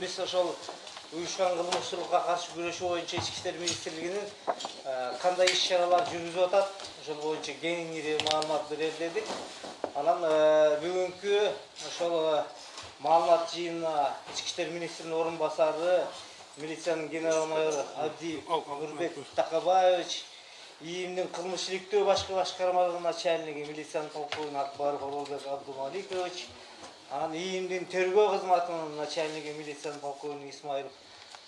бүгін біз ошол уюшкан кылмыштуулукка каршы күрөшүү боюнча ички иштер министрлигинин э, кандай иш чаралар жүргүзүп атат ошол боюнча кеңири маалымат берелдедик анан э, бүгүнкү ошол э, маалымат жыйынына ички иштер министринин орун басары милициянын генерал майору абдиев нурбек такабаевич иимдин кылмыш иликтөө башкы башкармалыгынын начальниги милициянын полковниги акбаров оролбек абдумаликович анан иимдин тергөө кызматынын начальниги милициянын полковниги исмаилов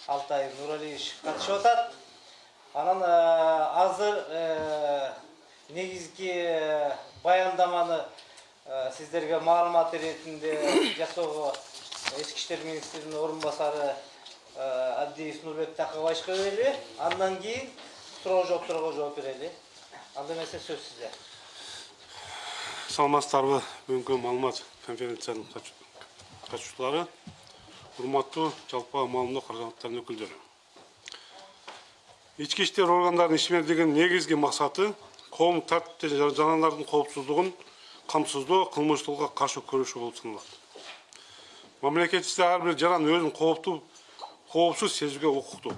алтаев нуралиевич катышып атат анан азыр негизги баяндаманы сиздерге маалымат иретинде жасоого ички иштер министринин орун басары абдиев нурбек такабаевичка берели андан кийин суроо жоопторго жооп берели анда эмесе сөз сизде саламатсыздарбы бүгүнкү маалымат конференциянын катышуучулары урматтуу жалпы маалымдоо каражаттарынын өкүлдөрү. Ички иштер органдарынын ишмердигинин негизги максаты коомдук тартипти жана жанарлардын коопсуздугун камсыздоо кылмыштуулукка каршы күрөшүү болуп саналат. Мамлекетибизде ар бир жаран кооптуу коопсуз сезүүгө укуктуу.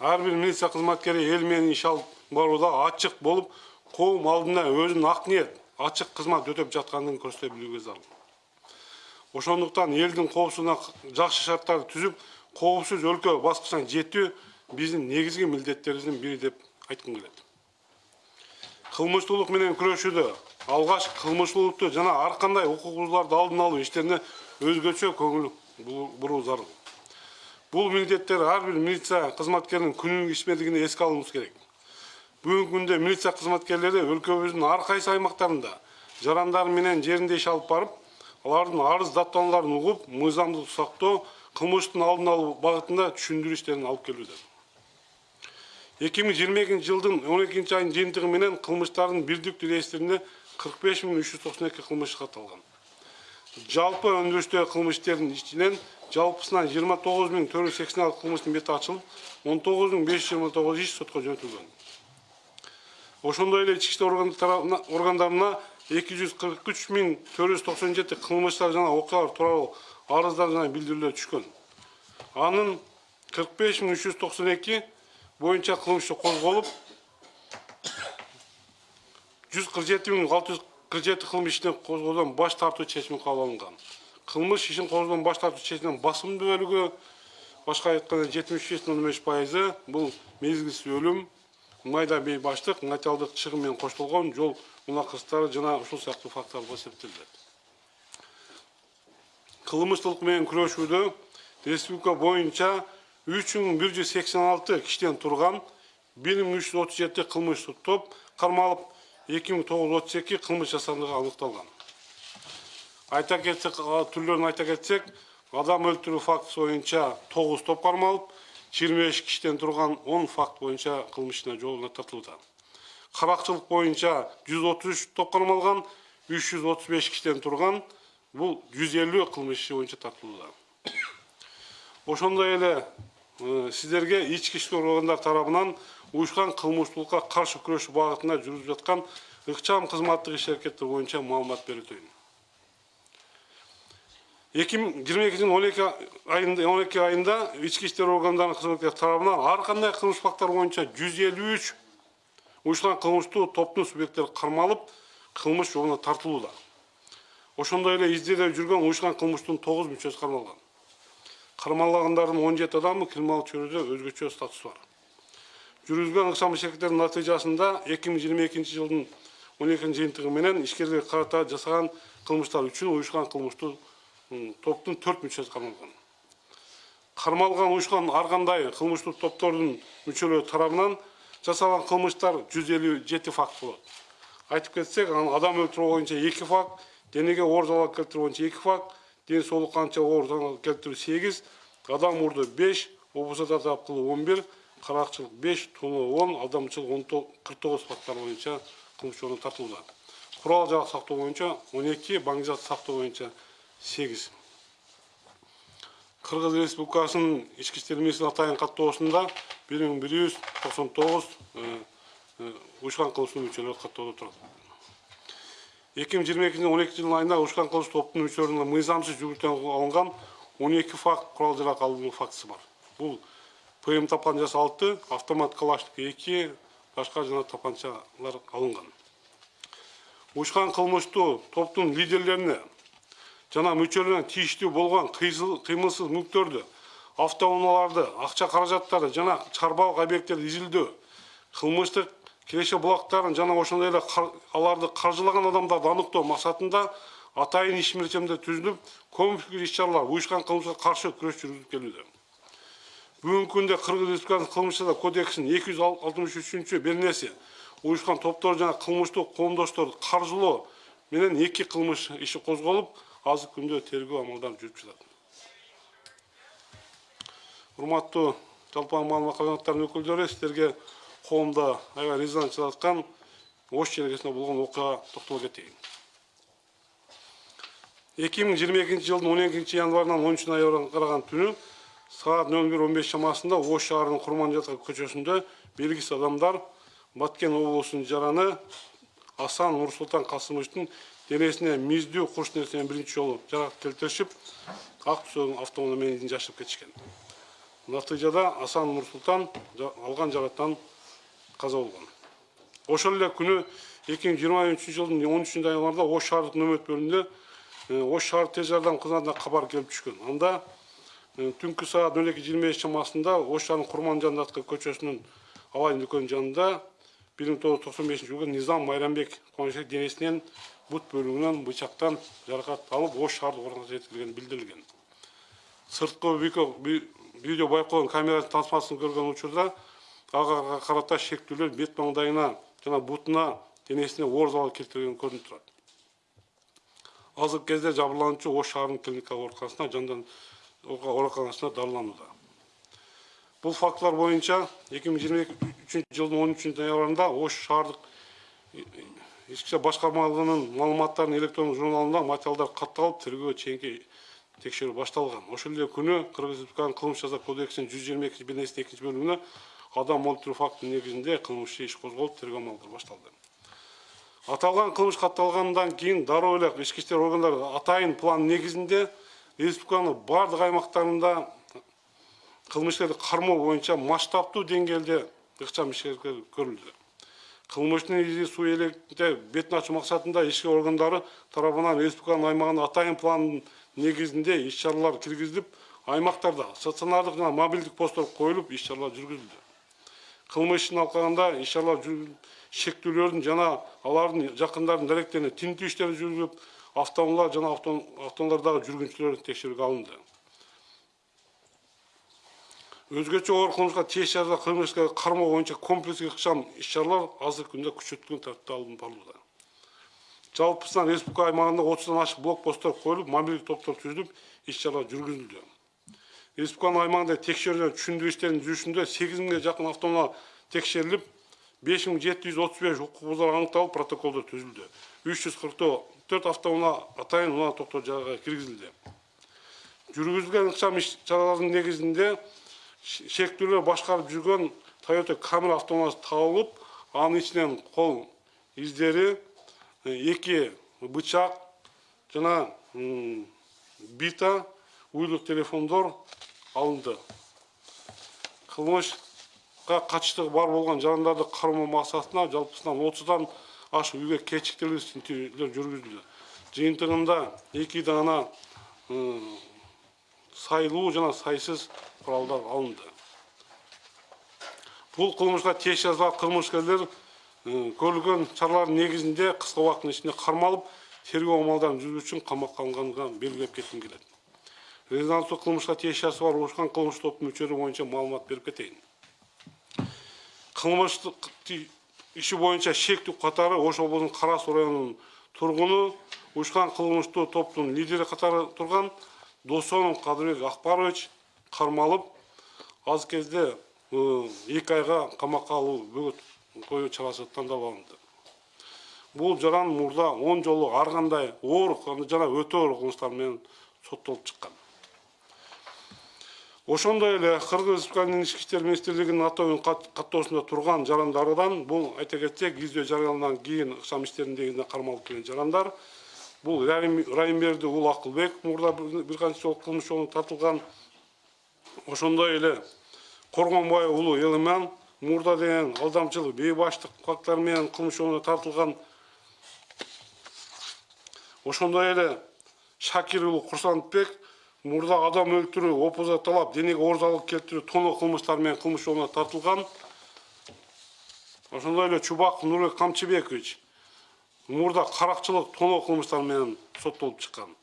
Ар бир милиция кызматкери эл менен иш алып барууда ачык болуп коом алдында өзүнүн ак ниет ачык кызмат өтөп жатканын көрсөтө билүүгө зарыл ошондуктан элдин коопсуздугуна жакшы шарттарды түзүп коопсуз өлкө баскычына жетүү биздин негизги милдеттерибиздин бири деп айткым келет. Кылмыштуулук менен күрөшүүдө алгач кылмыштуулукту жана ар кандай укук бузууларды алдын алуу иштерине өзгөчө көңүл буруу зарыл. Бул милдеттер ар бир милиция кызматкеринин күнүгү ишмердигинде эске алынуусу керек. Бүгүнкү күндө милиция кызматкерлери өлкөбүздүн ар кайсы аймактарында жарандар менен жеринде иш алып барып алардын арыз даттанууларын угуп мыйзамдыкты сактоо кылмыштын алдын алуу багытында түшүндүрүү иштерин алып келүүдө эки миң жыйырма экинчи жылдын он экинчи айынын жыйынтыгы менен кылмыштардын бирдиктүү реестринде кырк беш миң үч жүз токсон эки кылмыш катталган жалпы өндүрүштөгү кылмыш иштеринин ичинен жалпысынан жыйырма тогуз миң төрт жүз сексен алты кылмыштын бети ачылып он тогуз миң беш жүз жыйырма тогуз иш сотко жөнөтүлгөн ошондой эле ички иштер органдарына эки жүз кырк үч миң төрт жүз токсон жети кылмыштар жана окуялар тууралуу арыздар жана билдирүүлөр түшкөн. Анын кырк беш миң үч жүз токсон эки боюнча кылмыш козголуп жүз кырк жети миң алты жүз кырк жети кылмыш иштин козгоодон баш тартуу чечими кабыл алынган кылмыш ишин козгоодон баш тартуу чечиминин басымдуу бөлүгү башка айтканда жетимиш беш он беш пайызы бул мезгилсиз өлүм. Майда бейбаштык материалдык чыгым менен коштолгон жол мунакырыштары жана ушул сыяктуу болуп эсептелет кылмыштуулук менен күрөшүүдө республика боюнча үч миң бир жүз сексен алты кишиден турган бир миң үч жүз отуз жети кылмыштык топ кармалып эки миң тогуз жүз отуз эки кылмыш жасандыгы аныкталган. Айта кетсек түрлөрүн айта кетсек адам өлтүрүү фактысы боюнча тогуз топ кармалып жыйырма беш кишиден турган он факт боюнча кылмыш жолуна тартылууда каракчылык боюнча жүз отуз үч топ кармалган үч жүз отуз беш кишиден турган бул жүз элүү кылмыш иши боюнча тартылууда ошондой эле сиздерге ички иштер органдар тарабынан уюшкан кылмыштуулукка каршы күрөшүү багытында жүрүзүп жаткан ыкчам кызматтык иш аракеттер боюнча маалымат берип өтөйүн эки миң жыйырма экинчи он эки айында он эки айында ички иштер органдарынын кызматкерлери тарабынан ар кандай кылмыш фактылары боюнча жүз элүү үч уюшкан кылмыштуу топтун субъекттери кармалып кылмыш тартылууда ошондой эле издөөдө жүргөн уюшкан кылмыштын тогуз мүчөсү кармалган кармалгандардын он жети адамы криминалдык чөйрөдө өзгөчө статусу бар жүргүзүлгөн ыкчам иш натыйжасында эки миң жыйырма экинчи жылдын он экинчи жыйынтыгы менен ишкерлерге карата жасаган кылмыштар үчүн уюшкан кылмыштуу топтун төрт мүчөсү кармалган кармалган уюшкан ар кандай кылмыштуу топтордун мүчөлөрү тарабынан жасалган кылмыштар жүз элүү жети факт болот. Айтып кетсек анан адам өлтүрүү боюнча эки факт денеге оор залал келтирүү боюнча эки факт ден соолукка канча оор залал келтирүү сегиз адам урду беш кылуу он бир каракчылык беш тоноо он алдамчылык он кырк тогуз факттар боюнча кылмыш жолуна тартылууда курал жарак сактоо боюнча он эки баңги зат сактоо боюнча сегиз кыргыз республикасынын ички иштер министринин атайын каттоосунда бир миң бир жүз токсон тогуз уюшкан кылмыштуу мүчөлөр каттоодо турат эки миң жыйырма он экинчи айында уюшкан кылмыш топтун мүчөлөрүнө мыйзамсыз жүгүртөн алынган он эки факт курал жарак алуу фактысы бар бул пм тапан жасалды автомат калашник эки башка жана тапанчалар алынган уюшкан кылмыштуу топтун лидерлерине жана мүчөлөрүнө тийиштүү болгон кыймылсыз мүлктөрдү автоунааларды акча каражаттарды жана чарбалык объекттерди изилдөө кылмыштык киреше булактарын жана ошондой эле аларды каржылаган адамдарды аныктоо максатында атайын иш мерчемдер түзүлүп комплекстүү иш чаралар уюшкан кылмышка каршы күрөш жүргүзүлүп келүүдө. Бүгүнкү күндө кыргыз республикасынын кылмыш жаза кодексинин эки жүз алтымыш үчүнчү беренеси уюшкан топтор жана кылмыштуу коомдошторду каржылоо менен эки кылмыш иши козголуп азыркы күндө тергөө амалдары жүрүп жатат урматтуу жалпы маалымат кабинеттарынын өкүлдөрү сиздерге коомдо аябай резонанс жараткан ош желекесинде болгон окуяга токтоло кетейин эки миң жыйырма экинчи жылдын он экинчи январынан он үчүнчү ноябрга караган түнү саат нөл бир он беш чамасында ош шаарынын курманжатка көчөсүндө белгисиз адамдар баткен облусунун жараны асан нурсултан касымовичтин курч нерсе менен биринчи жолу жарак келтиришип ак түсөөгөн автоунаа менен жашырып кетишкен натыйжада асан нурсултан жа- алган жаракаттан каза болгон ошол эле күнү эки миң жыйырма үчүнчү жылдын он үчүнчү январда ош шаардык нөмөт бөлүмүндө ош шаар тез жардам кызматына кабар келип түшкөн анда түнкү саат нөл эки жыйырма беш чамасында ош шаарынын курман жанындагы көчөсүнүн алай дүкөнүнүн жанында бир миң тогуз жүз токсон бешинчи жылғы низам майрамбек кубанычбек денесинен бөлүгүнөн бычактан жаракат алып ош шаардык ооруканасына жеткирилгени билдирилген сырткы видео- ви- видео байкоонун камера тасмасын көргөн учурда ага карата шектүүлөр бет маңдайына жана бутуна денесине оор залал келтирген көрүнүп турат азыркы кезде жабырлануучу ош шаарынын клиникалык ооруканасына жандан ооруканасына дарыланууда бул фактылар үчүнчү жылдын он үчүнчү январында ош шаардык ички иштер башкармалыгынын маалыматтарын электрондук журналында материалдар катталып тергөө чейинки текшерүү башталган ошол эле күнү кыргыз республикасынын кылмыш жаза кодексинин жүз жыйырма экинчи беренесинин экинчи бөлүгүнө адам өлтүрүү фактынын негизинде кылмыш иш козголуп тергөө амалдары башталды аталган кылмыш катталгандан кийин дароо эле ички иштер органдары атайын план негизинде республиканын баардык аймактарында кылмышкерди кармоо боюнча масштабтуу деңгээлде ыкчам ишкер көрүлдү кылмыштын изи суу электе бетин ачуу максатында ички органдары тарабынан республиканын аймагына атайын пландын негизинде иш чаралар киргизилип аймактарда стационардык жана мобилдик посттор коюлуп иш чаралар жүргүзүлдү кылмыш ишин алкаганда иш чаралар жүргүзүлүп шектүүлөрдүн жана алардын жакындарынын даректерине тинтүү иштери жүргүзүлүп автоунаалар жана авто- автоунаалардагы жүргүнчүлөр текшерүүгө алынды. Өзгөчө оор кылмышка тиеш жаза кылмышка кармоо боюнча комплекстик ыкчам иш чаралар азыркы күндө күчөтүлгөн тартипте алынып барууда жалпысынан республика аймагында отуздан ашык блокпосттор коюлуп мобилдик топтор түзүлүп иш чаралар жүргүзүлдү. Республиканын аймагында жана түшүндүрүү иштеринин жүрүшүндө сегиз миңге жакын автоунаа текшерилип беш миң жети жүз отуз беш укук бузар аныкталып протоколдор түзүлдү. Үч жүз кырк төрт автоунаа атайын унаа токтор жайга киргизилди. Жүргүзүлгөн ыкчам иш чаралардын негизинде ш- шектүүлөр башкарып жүргөн toyota камер автоунаасы табылып анын ичинен кол издери э, эки бычак жана бита уюлдук телефондор алынды. Кылмышка катыштыгы бар болгон жарандарды кармоо максатына жалпысынан отуздан ашык үйгө кечиктирилгис тинтүүлөр жүргүзүлдү. Жыйынтыгында эки даана сайлуу жана сайсыз куралдар алынды. Бул кылмышка тиеш жаза кылмышкерлер көрүлгөн чаралардын негизинде кыска убакыттын ичинде кармалып тергөө амалдарын жүргүзүү үчүн камакка алынганын белгилеп кетким келет резонанстуу кылмышка тиешеси бар урушкан кылмыш топтун мүчөлөрү боюнча маалымат берип кетейин кылмыштык ти- иши боюнча шектүү катары ош облусунун кара суу районунун тургуну уюшкан кылмыштуу топтун лидери катары турган досонов кадырбек акбарович кармалып аз кезде э, эки айга камакка алуу бөгөт коюу чарасы тандалып алынды. Бул жаран мурда он жолу ар кандай оор жана өтө оор кылмыштар менен соттолуп чыккан. Ошондой эле кыргыз республикасынын ички иштер министрлигинин атоонун каттоосунда турган жарандардан бул айта кетсек издөө жарыялангандан кийин ыкчам иштердин негизинде кармалып келген жарандар акылбек мурда бир бир канча жолу кылмыш жолуна тартылган ошондой эле уулу элиман мурда деген алдамчылык бейбаштык фактылары менен кылмыш жолуна тартылган ошондой эле шакир уулу курсантбек мурда адам өлтүрүү опозоталап денеге оор залал келтирүү тоноо кылмыштары менен кылмыш жолуна тартылган ошондой эле чубаков нурбек камчыбекович. Мурда каракчылык тоноо кылмыштары менен соттолуп чыккан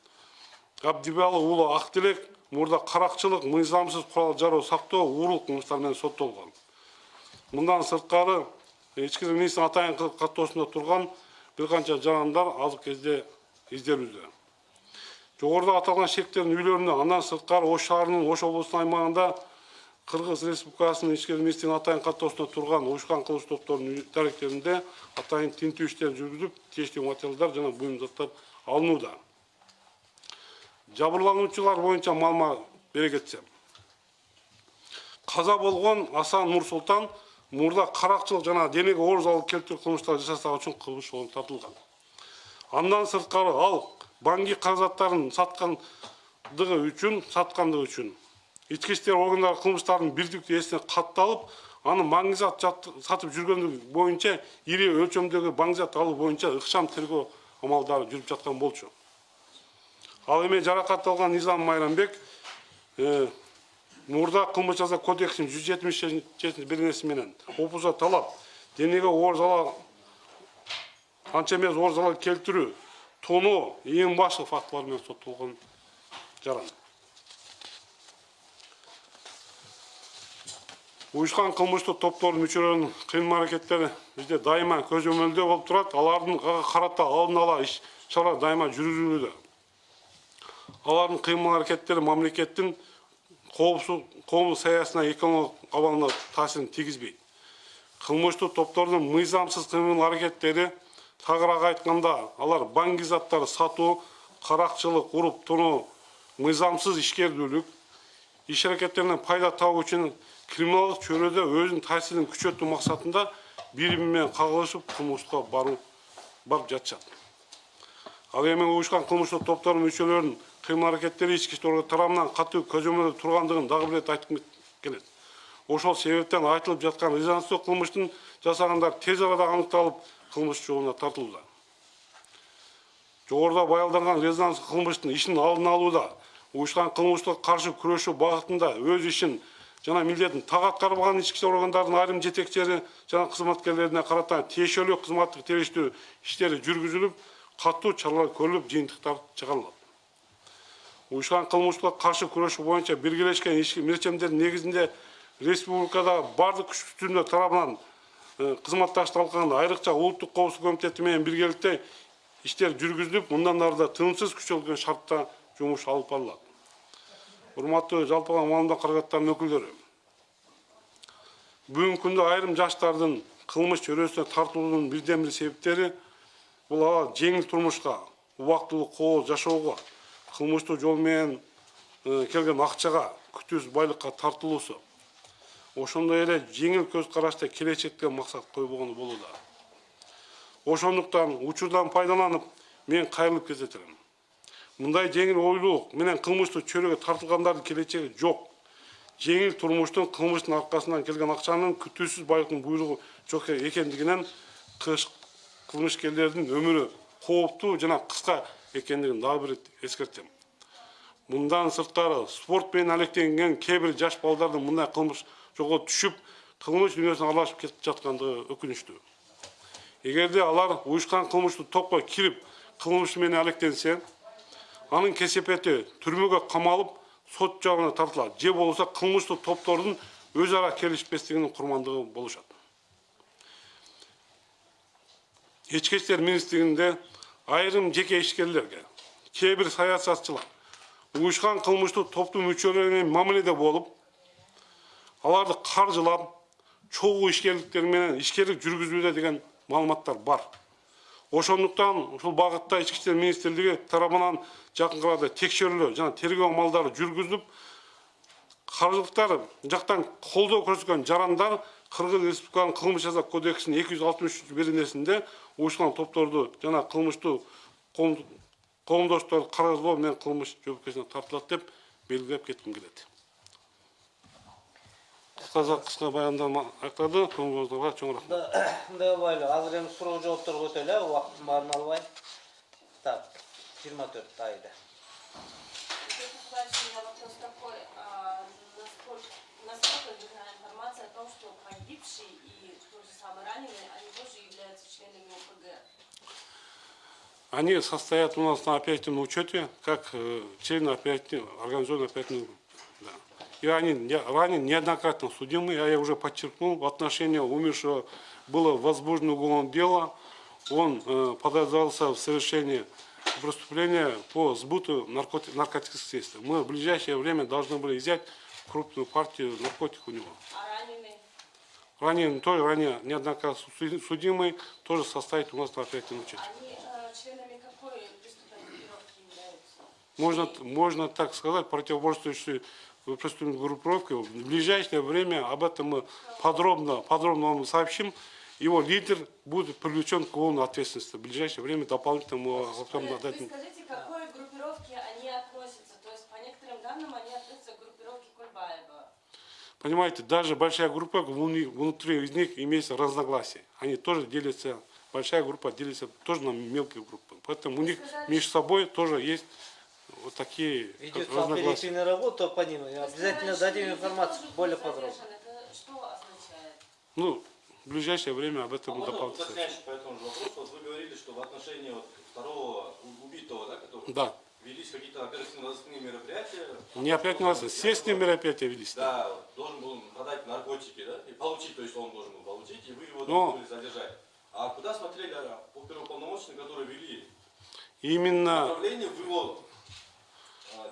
абдибалы уулу актилек мурда каракчылык мыйзамсыз курал жароо сактоо уурулук кылмыштары менен соттолгон мындан ички ishlar министринин атайын каттоосунда турган бир канча жарандар азыркы кезде изделүүдө жогоруда аталган шектердин үйлөрүндө андан сырткары ош ош облусунун аймагында кыргыз республикасынын ishlar министринин атайын каттоосунда турган уюшкан кылмыш топторунун даректеринде атайын тинтүү иштери жүргүзүлүп тиештүү материалдар жана буюм заттар алынууда. Жабырлануучулар боюнча маалымат бере кетсем. Каза болгон асан нурсултан мурда каракчылык жана денеге оор залал келтирүү кылмыштары жасаган үчүн кылмыш жолуна тартылган. Андан сырткары ал банки каражаттарын саткандыгы үчүн саткандыгы үчүн. Ички иштер органдары кылмыштардын бирдиктүү эсине катталып аны маңгизат сатып жүргөндүгү боюнча ири өлчөмдөгү маңгизат алуу боюнча ыкчам тергөө амалдары жүрүп жаткан болчу. Ал эми жаракат алган низам майрамбек э, мурда кылмыш жаза кодексинин жүз жетимиш менен опуза талап денеге оор залал анча эмес оор залал келтирүү тоноо башкы фактылар менен соттолгон уюшкан кылмыштык топтордун мүчөлөрүнүн кыймыл аракеттери бизде дайыма көзөмөлдө болуп турат алардын карата алдын ала иш чаралар дайыма жүргүзүлүүдө алардын кыймыл аракеттери мамлекеттин коопсуз коомдук саясатына экономикалык абалына таасирин тийгизбейт кылмыштык топтордун мыйзамсыз кыймыл аракеттери тагыраак айтканда алар банк заттары сатуу каракчылык уруп тоноо мыйзамсыз ишкердүүлүк иш аракеттеринен пайда табуу үчүн өзүнүн таасирин күчөтүү максатында бири бири менен кагылышып кылмышка баруу барып жатышат ал эми уюшкан кылмыштык топтордун мүчөлөрүнүн кыймыл аракеттери ички иштер органдары тарабынан катуу көзөмөлдө тургандыгын дагы бир ирет айткым келет ошол себептен айтылып жаткан резонанстуу кылмыштын жасагандар тез арада аныкталып кылмыш жолуна тартылууда жогоруда баялданган резонанстуу кылмыштын ишин алдын алууда уюшкан кылмыштыкка каршы күрөшүү багытында өз ишин жана милдетин так аткарбаган ички иштер органдарынын айрым жетекчилери жана кызматкерлерине карата тиешелүү кызматтык териштүү иштери жүргүзүлүп катуу чаралар көрүлүп жыйынтыктар чыгарылат уюшкан кылмыштыкка каршы күрөшүү боюнча биргелешкен ишки милдеттердин негизинде республикада бардык күч түзүмдөр тарабынан кызматташтык алкагында айрыкча улуттук коопсуздук комитети менен биргеликте иштер жүргүзүлүп мындан ары да тынымсыз күчөлгөн шартта жумуш алып барылат урматтуу жалпылама маалымат каражаттарынын өкүлдөрү бүгүнкү күндө айрым жаштардын кылмыш чөйрөсүнө тартылуунун бирден бир себептери бул аба жеңил турмушка убактылуу коо жашоого кылмыштуу жол менен келген акчага күтүүсүз байлыкка тартылуусу ошондой эле жеңил көз келечекке максат койбогону болууда ошондуктан учурдан пайдаланып мен кайрылып көрсөтөм мындай жеңил ойлуулук менен кылмыштуу чөйрөгө тартылгандардын келечеги жок жеңил турмуштун кылмыштын аркасынан келген акчанын күтүүсүз байлыктын буйругу жок экендигинен кылмышкерлердин өмүрү кооптуу жана кыска экендигин дагы бир эскертем мындан сырткары спорт менен алектенген кээ бир жаш балдардын мындай кылмыш жолго түшүп кылмыш дүйнөсүнө аралашып кетип жаткандыгы өкүнүчтүү эгерде алар уюшкан кылмыштуу топко кирип кылмыш менен алектенсе анын кесепети түрмөгө камалып сот жабына тартылат же болбосо кылмыштуу топтордун өз ара келишпестигинин курмандыгы болушат ички иштер министрлигинде айрым жеке ишкерлерге кээ бир саясатчылар уюшкан кылмыштуу топтун мүчөлөрү менен мамиледе болуп аларды каржылап чогуу ишкерликтер менен ишкерлик жүргүзүүдө деген маалыматтар бар. Ошондуктан ушул багытта ички иштер министрлиги тарабынан жакынкы текшерүүлөр жана тергөө амалдары жүргүзүлүп каржылыктар жактан колдоо көрсөткөн жарандар кыргыз республиканын кылмыш жаза кодексинин эки жүз алтымыш үчүнчү беренесинде уюшкан топторду жана кылмыштуу коомдоштор карыздоо менен кылмыш жоопкерчиликке тартылат деп белгилеп кетким келет. Кыскача кыска баяндама аяктады көңүлүңүздарга чоң рахмат мындай болбойлу азыр эми суроо жоопторго өтөлү э убакыттын баарын албай так жыйырма төрт меня вопрос такой, а, насколько, верна информация о том, что погибший и тот же самый они тоже являются членами ОПГ? Они состоят у нас на оперативном учете, как э, члены оперативной группы. Да. И они не- ранее неоднократно судимы, я уже подчеркнул, в отношении умершего было возбуждено уголовное дело, он э, подозревался в совершении преступления по сбуту наркоти- наркотических средств. Мы в ближайшее время должны были взять крупную партию наркотиков у него. А раненый? Ранее, тоже ранее неоднократно суди- судимый, тоже состоит у нас на оперативном. Они э, членами какой преступной группировки являются? Можно, можно так сказать, противоборствующие преступной группировки. В ближайшее время об этом мы подробно, подробно вам сообщим. Его лидер будет привлечен к уголовной ответственности. В ближайшее время дополнительно мы об этом Вы, вы скажите, к какой группировке они относятся? То есть, по некоторым данным, они относятся к группировке Кульбаева. Понимаете, даже большая группа, вну- внутри из них имеется разногласия. Они тоже делятся, большая группа делится тоже на мелкие группы. Поэтому у них между собой тоже есть вот такие Ведется разногласия. работа по ним. Обязательно дадим информацию более подробно. задержаны. Это что означает? Ну, в ближайшее время об А этом можно дополнительно. уточняющий по этому же вопросу? Вот вы говорили, что в отношении вот второго убитого, да, которого Да. велись какие-то оперативно-розыскные мероприятия. Не опять не естественные мероприятия велись. Да, должен был продать наркотики, да, и получить, то есть он должен был получить, и вы его Но- должны были задержать. А куда смотрели а, оперуполномоченные, которые вели Именно, направление в его а,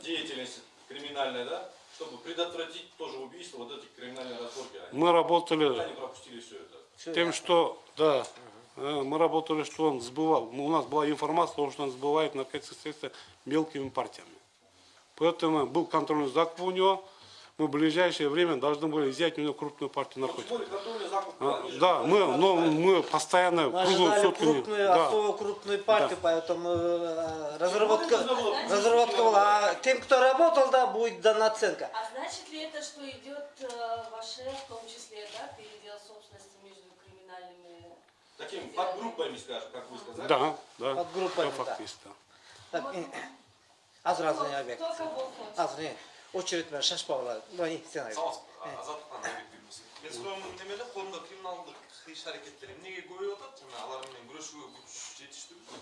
деятельность криминальной, да, чтобы предотвратить тоже убийство, вот эти криминальные разборки. Они, мы работали они пропустили все это? Тем, что, да, э, мы работали, что он сбывал. У нас была информация о том, что он сбывает наркотические средства мелкими партиями. Поэтому был контрольный закуп у него. Мы в ближайшее время должны были взять у него крупную партию Ну, наркотиков. А, Да, мы, но мы постоянно Мы ожидали сутки. крупную, да. особо крупную партию, Да. поэтому э, разработка, Ну, было разработка была. А тем, кто работал, да, будет дана оценка. А значит ли это, что идет э, ваше, в том числе, да, передел собственности между криминальными Таким подгруппами, скажем, как вы сказали. Да, да. Под группами, Это да. факт есть, да. Так, не объект. Кто Очередь менен шашпагыла. Мына сен айт. саламатсыз азаттыктан айбек бирмесин мен суроюм немеле колумда криминалдык иш аракеттер эмнеге көбөйүп атат? Жана алар менен күрөшүүгө күч жетиштүүбү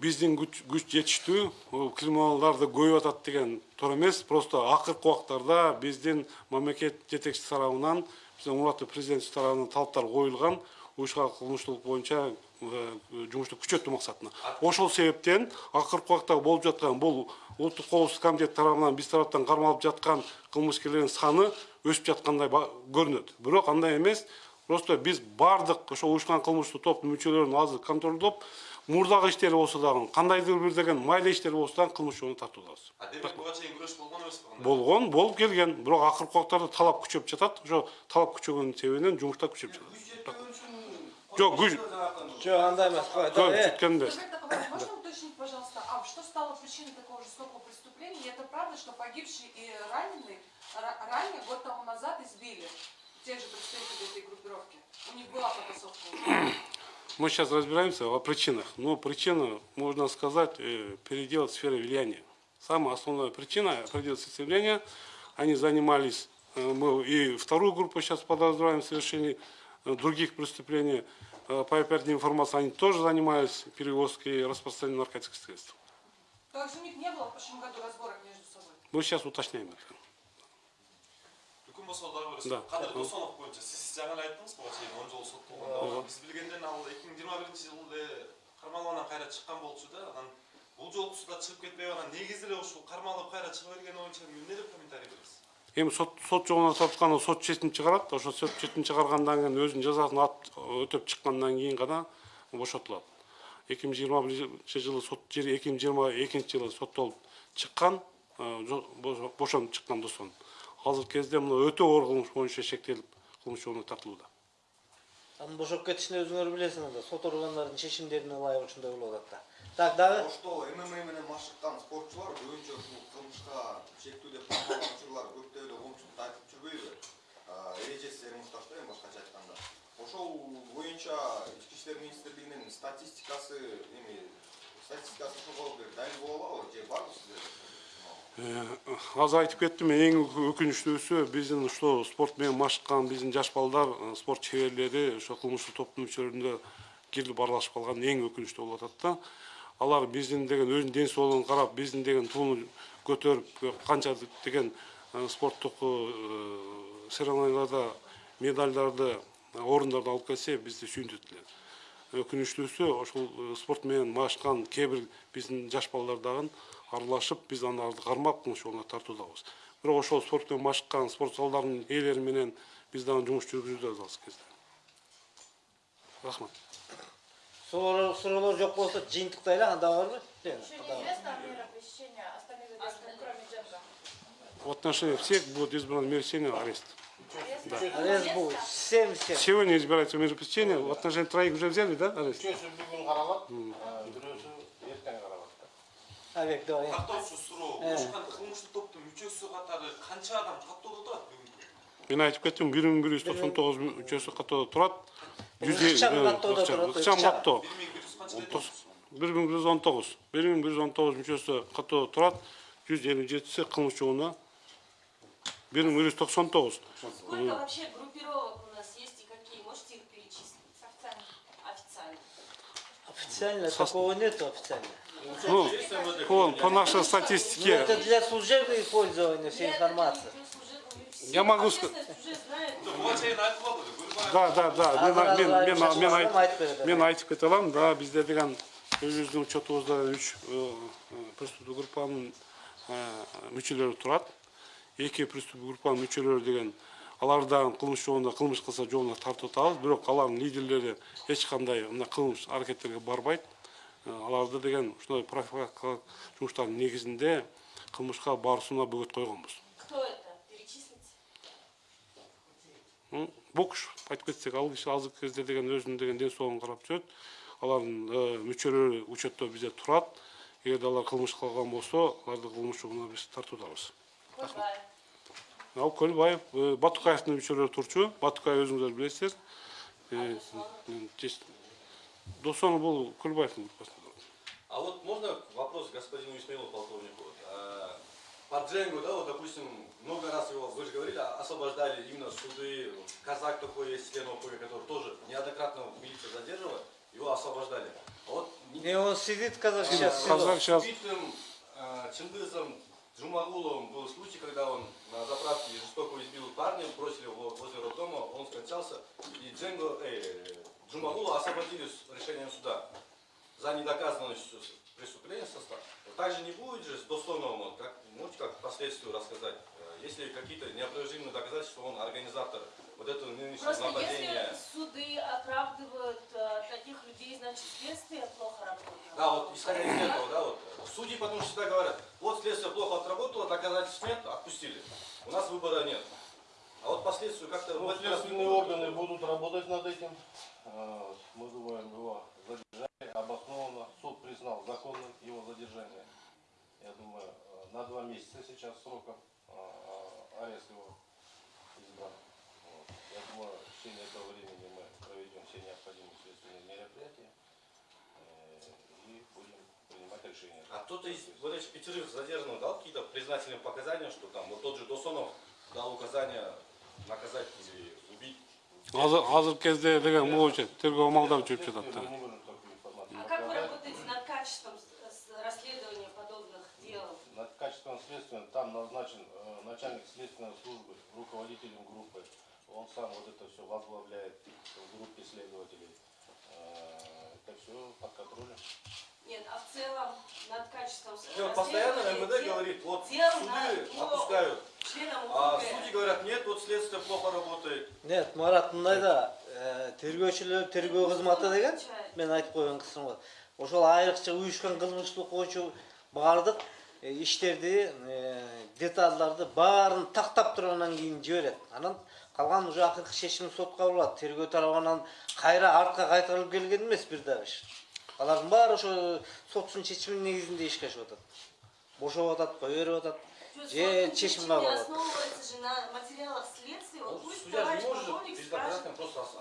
биздин күч жетиштүү. Бул криминалдарды көбөйүп атат деген туура эмес. Просто акыркы убактарда биздин мамлекет жетекчиси тарабынан биздин урматтуу президент тарабынан талаптар коюлган. Уюшкан кылмыштуулук боюнча жумушту күчөтүү максатына. Ошол себептен акыркы убакта болуп жаткан бул улуттук коопсуздук комитети тарабынан биз тараптан кармалып жаткан кылмышкерлердин саны өсүп жаткандай көрүнөт. Бирок андай эмес просто биз баардык ошо уюшкан кылмыштуу топтун мүчөлөрүн азыр контролдоп мурдагы иштери болсо дагы кандайдыр бир деген майда иштер болсо дагы кылмыш жолуна тартуудабыз а демек буга чейин күрөш болгон эмеспи кандай болгон болуп келген. Бирок акыркы убактарда талап күчөп жатат. Ошо талап күчөгөнүн себебинен жумуштар күчөп жатат Жок, күч- Жок, андай э, такой вопрос, можно уточнить, пожалуйста, а что стало причиной такого жестокого преступления? И это правда, что погибший и раненый ра- ранее, год тому назад, избили тех же представителей этой группировки? У них была потасовка мы сейчас разбираемся о причинах но причина можно сказать э, передел сферы влияния. Самая основная причина передел сферы влияния они занимались э, мы и вторую группу сейчас подозреваем в совершении других преступлений. Э, по оперативной информации они тоже занимались перевозкой и распространением наркотических средств. То есть у них не было в прошлом году разборок между собой? мы сейчас уточняем это. Да. досонов айттыңыз он ал жылы болчу да анан бул жолкусу да чыгып кетпей калган негизи эле ушул кармалып кайра чыга бергени боюнча эмне деп комментарий бересиз эми сот сот жогуна тартканда сот чечим чыгарат ошо сот чечим чыгаргандан кийин өзүнүн жазасын өтөп чыккандан кийин гана бошотулат эки миң жыйырма биринчи жылы сот эки миң жыйырма экинчи жылы соттолуп чыккан э, бошонуп чыккан досон азыркы кезде мына өтө оор кылмыш боюнча шектелип кылмыш жолуна тартылууда анын бошоп кетишин өзүңөр билесиңер да. Сот органдарынын чечимдерине ылайык ушундай болуп атат да. Так дагы ошто мма менен машыккан спортчулар көбүнчө ушул кылмышка чектүү деп каралган учурлар көптөй эле коомчулукта айтып жүрбөйбү эрежесиз муктаж да эми башкача айтканда ошол боюнча ички иштер министрлигинин статистикасы эми статистикасы ошого бир далил боло алабы же барбы сиздерде Э, азыр айтып кеттим эң өкүнүчтүүсү биздин ушул спорт менен машыккан биздин жаш балдар э, спорт чеберлери ошо кылмыштык топтун мүчөлөрүндө кирип аралашып калган эң өкүнүчтүү болуп атат да. Алар биздин деген өзүнүн ден соолугун карап биздин деген тууну көтөрүп канча деген э, спорттук соревнованияларда медальдарды орундарды алып келсе сүйүнтөт эле өкүнүчтүүсү ошол э, спорт менен машыккан кээ бир биздин жаш балдар дагы аралашып биз аларды кармап жолуна тартуудабыз. Бирок ошол спорт менен машыккан спорт залдарынын ээлери менен биз дагы жумуш жүргүзүбүз азыркы кезде рахмат. Сұраулар жоқ болса, жиынтықтай да анда бар В отношении всех будет избран мир арест. Да. Арест будет. Всем, всем. Сегодня избирается мир посещения. В отношении троих уже взяли, да, арест? Абек, давай. Картоф сұрау. Қылмышты топтың мүшесі қатары қанша адам қаттауда тұрады бүгін? Мен айтып кеттім, бүгін күрес 99 мүшесі қаттауда тұрады жүз ыкчам. каттоо бир миң бир жүз он тогуз бир миң бир жүз он тогуз мүчөсү каттоодо турат жүз элүү жетиси кылмыш бир миң бир жүз токсон тогуз Сколько вообще группировок у нас есть и какие? Можете их перечислить? Официально. Официально. такого нету официально ну по, нашей Ну, статистике это для служебного пользования всей информации Я могу ска- Общественность уже знает. буга чейин айтып алды көлбай да да да. Мен мен мен айтып мен кете алам да бизде деген өзүбүздүн учетубузда үч преступный группанын мүчөлөрү турат. Эки преступный группанын мүчөлөрү деген алар дагы кылмыш жолунда кылмыш кылса жолуна тартып атабыз бирок алардын лидерлери эч кандай мына кылмыш аракеттерге барбайт. Э, аларды деген ушундай профилактикалык жумуштардын негизинде кылмышка баруусуна бөгөт койгонбуз. Бокш, бокс айтып кетсек алдыңғы кезде деген өзінің деген денсаулығын қарап жүреді алардың э, мүчелері учетта бізде тұрады егерде алар қылмыс қылған болса аларды қылмыс жоғына біз тартудамыз рахмет ал көлбаев э, батукаевтың мүчелері тұрчу батукаев өзіңіздер білесіздер э, досонов бұл көлбаевтың группасында а вот можно вопрос господину исмаилову полковнику? А, По Дженгу, да, вот, допустим, много раз его, вы же говорили, освобождали именно суды, казак такой есть, член ОПГ, который тоже неоднократно милиция задерживала, его освобождали. А вот не- не он сидит казак сейчас казак сейчас убитым а, Чингизом Джумагуловым был случай, когда он на заправке жестоко избил парня, бросили его возле роддома, он скончался, и Дженго, э, Джумагулова освободили с решением суда за недоказанность преступления состава. Также не будет же с Достоновым, вот как, можете как последствию рассказать, э, если какие-то неопровержимые доказательства, он организатор вот этого нынешнего Просто нападения. если суды оправдывают э, таких людей, значит следствие плохо работает. Да, вот исходя из этого, да, вот судьи потому что всегда говорят, вот следствие плохо отработало, доказательств нет, отпустили. У нас выбора нет. А вот последствия как-то Ну, следственные органы будут работать над этим. Э, Мы думаем, его задержали обоснованно. Суд признал законным его задержание. Я думаю, э, на два месяца сейчас сроком э, арест его избран. Вот. Я думаю, в течение этого времени мы проведем все необходимые следственные мероприятия э, и будем принимать решения. А кто-то из вот этих пятерых задержанных дал какие-то признательные показания, что там вот тот же Досонов дал указания наказать или убить. азыр кезде деген могу тергөө жүрүп жатат Мы да не можем такую информацию А как вы показать. работаете над качеством с- с расследования подобных дел? Над качеством назначен э, начальник следственной службы руководителем группы. Он сам вот это все возглавляет в группе следователей. Э, это все под контролем. Нет, а в целом над качеством вот постоянно МВД дел- говорит, вот дел суды на- отпускают, а судьи говорят, нет, вот следствие плохо работает. нет марат мындай да э, тергөөчүлөр тергөө кызматы деген мен айтып койгон кысым бар ошол айрыкча уюшкан кылмыштык боюнча баардык иштерди деталдарды баарын тактап тургандан кийин жиберет анан калган уже акыркы чечим сот кабыл алат тергөө тарабынан кайра артка кайтарылып келген эмес бир дагы иш алардын баары ошо соттун чечиминин негизинде ишке ашып атат бошоп атат кое берип атат же чечим основывается же на материалах следствия. Вот пусть товарищ полковник спрашивает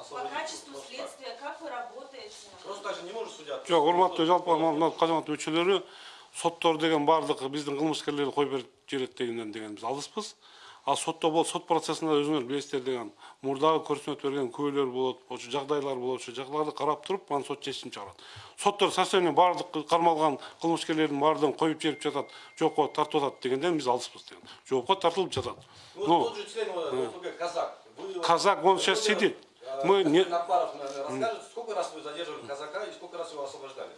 по качеству следствия, как вы работаете. Просто так же не может судья. жок урматтуу жалпы мына казамат мүчөлөрү соттор деген баардык биздин кылмышкерлерди коюп берип жиберет дегенден деген биз алыспыз. Ал сотто бол сот процессинде өзүңөр билесиздер деген мурдагы көрсөтмө берген күбөлөр болот ошо жагдайлар болот ошо жагдайларды карап туруп анан сот чечим чыгарат соттор совсем баардык кармалган кылмышкерлердин баардыгын коюп жиберип жатат жоопко тартып атат дегенден биз алыспыз деген. Жоопко тартылып жатат Ну, Казак. Казак, он сейчас сидит. э, Мы не- сколько раз вы задерживали казака и сколько раз его освобождали?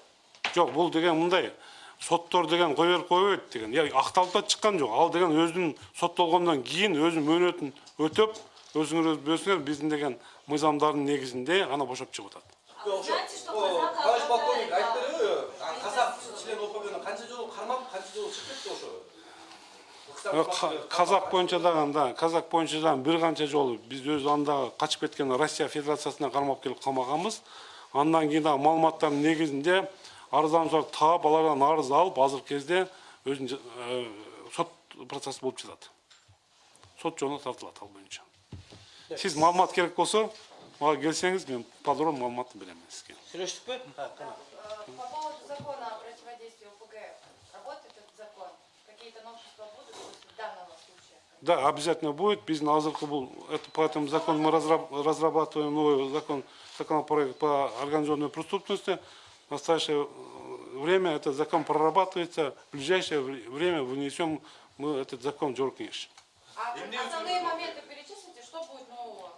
жок бул деген мындай соттор деген кое берип кое берет деген. Я акталып да чыккан жок ал деген өзүнүн соттолгондон кийин өзүнүн мөөнөтүн өтөп өзүңөр билесиңер биздин деген мыйзамдардын негизинде ана что О, казак Товарищ полковник, айтты да, э, член ОПГ канча жолу кармап, канча жолу чыгып кетти ошо? Кармап, боюнча дагы да казак боюнча дагы бир канча жолу биз өз анда качып кеткен россия федерациясына кармап келип камаганбыз андан кийин дагы маалыматтардын негизинде арыздануучулар таап алардан арыз алып азыркы кезде өзүнүн э, сот процесси болуп жатат сот жолуна тартылат ал боюнча сиз маалымат керек болсо мага келсеңиз мен подробно маалыматты берем сизге сүйлөштүкпү А, кана. Э, По поводу закона о противодействии ОПГ, работает этот закон? Какие-то новшества будут после данного случая? Да, обязательно будет. Биздин азыркы бул это по этому закону мы разраб- разрабатываем новый закон, законопроект по организованной преступности. В настоящее э, время этот закон прорабатывается. В ближайшее вре- время вынесем мы этот закон в Джоркинеш. А основные моменты перечислите, что будет нового?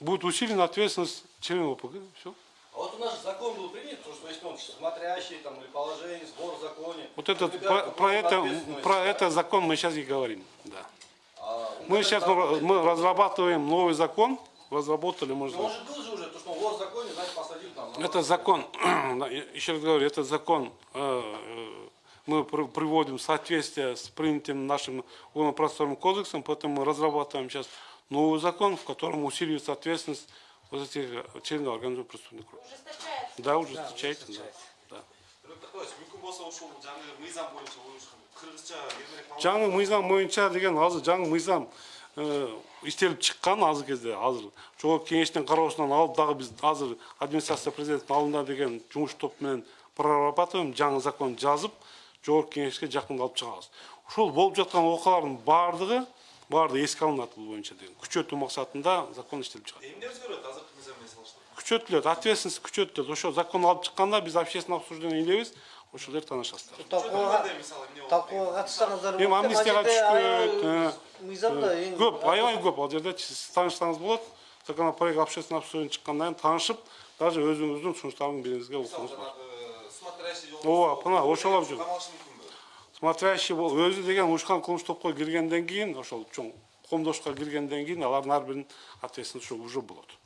Будет усилена ответственность членов ОПГ. Все. А вот у нас закон был принят, потому что если он смотрящий там или положение, сбор в законе. Вот этот, про, про это, про это закон мы сейчас и говорим. Да. А, Мы сейчас мы разрабатываем новый закон. Разработали, можно Ну, он же был же уже, то, что он вор в законе, значит, посадил там. на Это закон, еще раз говорю, это закон э, э, мы при- приводим в соответствие с принятым нашим уголовно-процессуальным кодексом, поэтому мы разрабатываем сейчас новый закон, в котором усиливается ответственность вот этих э, членов организованной преступной группы. Ужесточается? Да, ужесточается, да. да. Ошол жаңы мыйзам боюнча деген азыр жаңы мыйзам иштелип чыккан азыр кезде азыр. Жогорку кеңештин кароосунан алып дагы биз азыр администрация президенттин алдында деген жумуш топ менен прорабатываем жаңы закон жазып жогорку кеңешке жакында алып чыгабыз. Ушул болуп жаткан окуялардын баардыгы баардыгы эске алынат бул боюнча деген. Күчөтүү максатында закон иштелип чыгат. Эмне өзгөрөт азыркы мыйзам менен салыштырып күчөтүлөт. Ответственность күчөтүлөт. Ошо закон алып чыкканда биз общественное обсуждение илебиз ошолер танышасыздар талкууга талкууга катышсаңыздар эми амнистияга түшкөн көп аябай көп ал жерде сиз таанышсаңыз болот законопроект общественный обсуждение чыккандан кийин таанышып даже өзүңүздүн сунуштарыңызды бериңизге укугуңуз бар смотрящий ооба мына ошолоп жүр смотрящий бол өзү деген ушкан кылмыш топко киргенден кийин ошол чоң комдошко киргенден кийин алардын ар биринин ответственность уже болот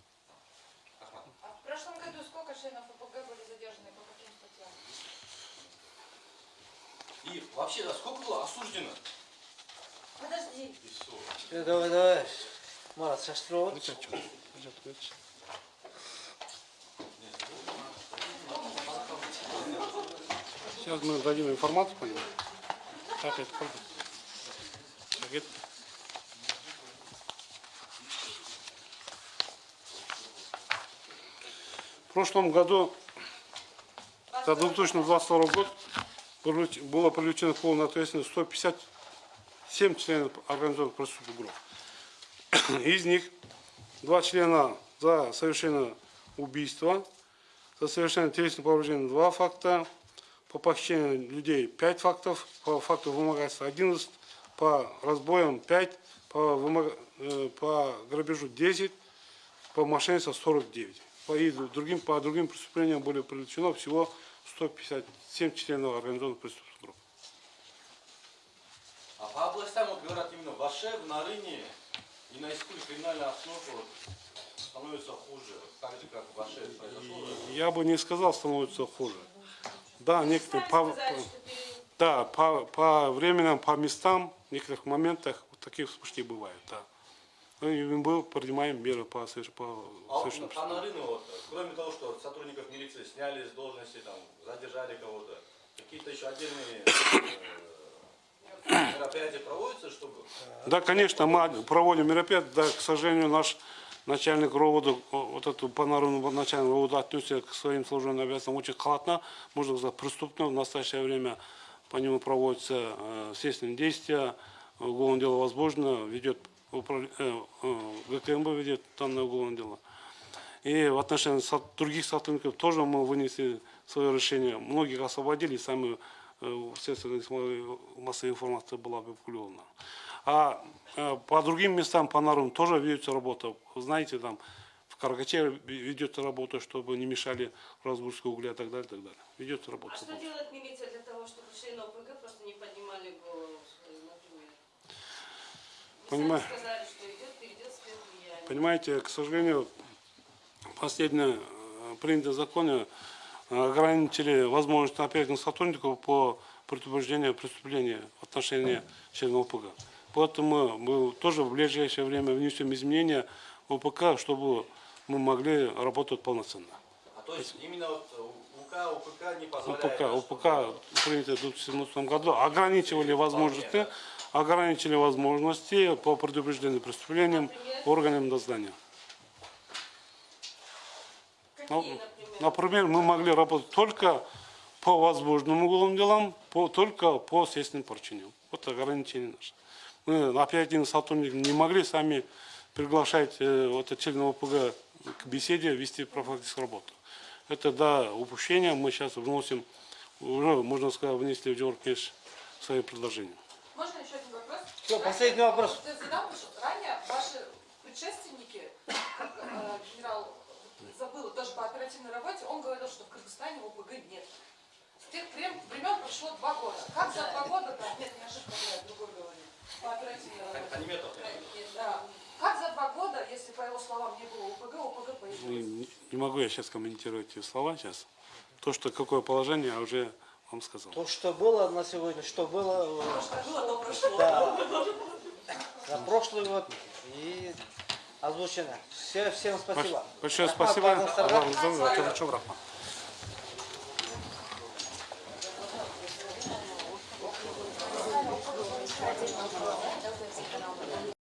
И вообще, да, сколько было осуждено? Подожди. Все. Э, давай давай марат шаштырып атчы Сейчас мы дадим информацию по нему. Так, это сколько? Так, это- В прошлом году, за 2022 год, было привлечено в полную ответственность 157 членов организованных преступных групп. Из них два члена за совершение убийства, за совершение телесного повреждения два факта, по похищению людей 5 фактов, по факту вымогательства 11, по разбоям 5, по, вымог- э, по грабежу 10, по мошенничеству 49. По, другим, по другим преступлениям были привлечено всего 157 членов организованных преступных групп. А по областям, вот говорят, именно в Аше, в Нарыне и на Искуле криминальная обстановка вот становится хуже. Так же, как в Аше это произошло. да? Я бы не сказал, становится хуже. Да, некоторые по, период да, по, по временам, по местам, в некоторых моментах вот таких вспышки бывают, да. Ну, и мы принимаем меры по, соверш- по А вот Нарыну, вот, кроме того, что сотрудников милиции сняли с должности, там, задержали кого-то. Какие-то еще отдельные э, мероприятия проводятся, чтобы Да, конечно, мы проводим мероприятия, да, к сожалению, наш начальник ровода, вот эту панораму начальник ровода отнесся к своим служебным обязанностям очень халатно, можно сказать, преступно. В настоящее время по нему проводятся э, следственные действия, уголовное дело возможно, ведет э, э, ГКМБ ведет данное уголовное дело. И в отношении других сотрудников тоже мы вынесли свое решение. Многих освободили, сами э, в средствах массовой информации была опубликована. А э, по другим местам, по норам тоже ведется работа. Знаете, там в Каракаче ведется работа, чтобы не мешали разгрузке угля и так далее, и так далее. Ведется работа. А что делает милиция для того, чтобы члены ОПГ просто не поднимали голову, Понимаю. сказали, что идет. Понимаете, к сожалению, последнее э, принятое законе э, ограничили возможность оперативных сотрудников по предупреждению преступления в отношении членов ОПГ. Поэтому мы тоже в ближайшее время внесем изменения в ОПК, чтобы мы могли работать полноценно. А то есть именно вот УК, УПК не позволяет. ОПК, да, ОПК принято в 2017 году, ограничивали возможности, ограничили возможности по предупреждению преступлениям органам дознания. Ну, Какие, например? Например, мы могли работать только по возможным уголовным делам, по, только по следственным поручениям. Вот ограничение наше. Мы оперативные сотрудники не могли сами приглашать э, вот членов ОПГ к беседе, вести профилактическую работу. Это до упущения мы сейчас вносим, уже, можно сказать, внесли в Джоркеш свои предложения. Можно еще Всё, последний вопрос. Ты задал, что ранее ваши предшественники, как э, генерал забыла тоже по оперативной работе, он говорил, что в Кыргызстане ОПГ нет. С тех времен, прошло два года. Как за два года, да, нет, не ошибка, я другой говорю, по оперативной работе. Да. Как за два года, если по его словам не было ОПГ, ОПГ появилось? Не, не могу я сейчас комментировать эти слова сейчас. То, что какое положение, я уже вам сказал. То, что было на сегодня, что было, Что было, то прошло. да, за прошлый год и озвучено. Все, всем спасибо. Большое спасибо. Базар